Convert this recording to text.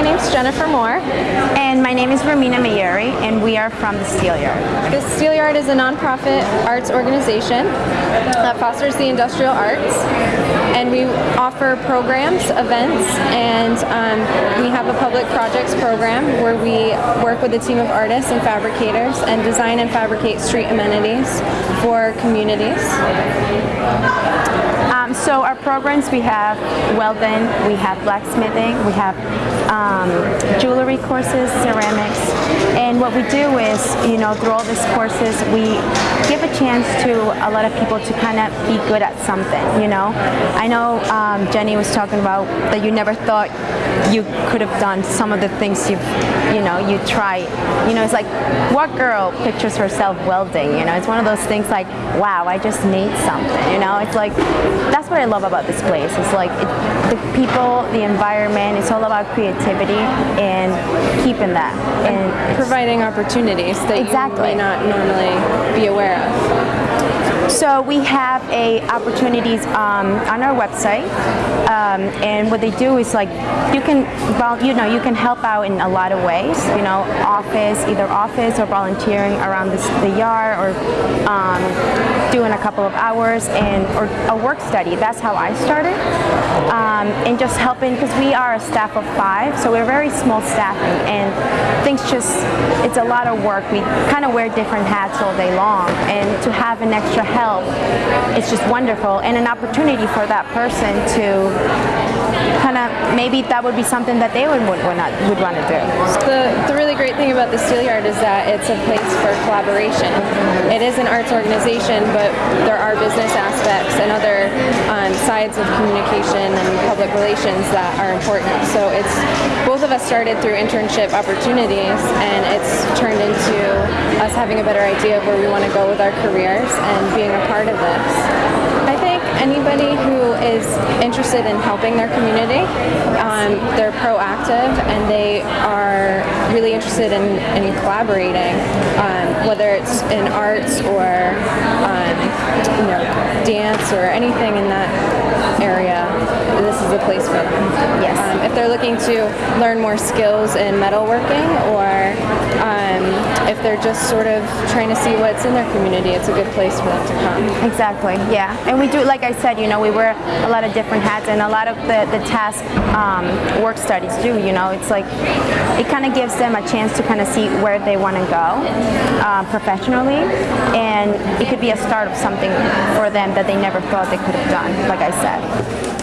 name's Jennifer Moore. And my name is Romina Mayuri, and we are from the Steelyard. The Steelyard is a nonprofit arts organization that fosters the industrial arts. And we offer programs, events, and um, we have a public projects program where we work with a team of artists and fabricators and design and fabricate street amenities for communities. Um, so our programs, we have welding, we have blacksmithing, we have um, jewelry courses, ceramics, and what we do is, you know, through all these courses, we give a chance to a lot of people to kind of be good at something, you know. I know um, Jenny was talking about that you never thought you could have done some of the things you've, you know, you try. You know, it's like, what girl pictures herself welding, you know? It's one of those things like, wow, I just made something, you know? It's like, that's what I love about this place. It's like it, the people, the environment. It's all about creativity and keeping that and providing opportunities that exactly. you may not normally be aware of. So we have a opportunities um, on our website, um, and what they do is like you can, well, you know, you can help out in a lot of ways. You know, office, either office or volunteering around the, the yard, or um, doing a couple of hours, and or a work study. That's how I started, um, and just helping because we are a staff of five, so we're very small staffing, and things just it's a lot of work. We kind of wear different hats all day long, and to have an extra help, it's just wonderful and an opportunity for that person to kind of maybe that would be something that they would would, would want to do. The, the really great thing about the Steelyard is that it's a place for collaboration. It is an arts organization, but there are business aspects and other sides of communication and public relations that are important. So it's both of us started through internship opportunities, and it's turned into us having a better idea of where we want to go with our careers and being a part of this. I think anybody who is interested in helping their community, um, they're proactive and they are really interested in, in collaborating, um, whether it's in arts or um, you know, dance or anything in that area, this is a place for them. Yes. Um, if they're looking to learn more skills in metalworking or um, if they're just sort of trying to see what's in their community, it's a good place for them to come. Exactly, yeah. And we do, like I said, you know, we wear a lot of different hats and a lot of the, the task um, work studies do, you know, it's like, it kind of gives them a chance to kind of see where they want to go uh, professionally and it could be a start of something for them that they never thought they could have done, like I said.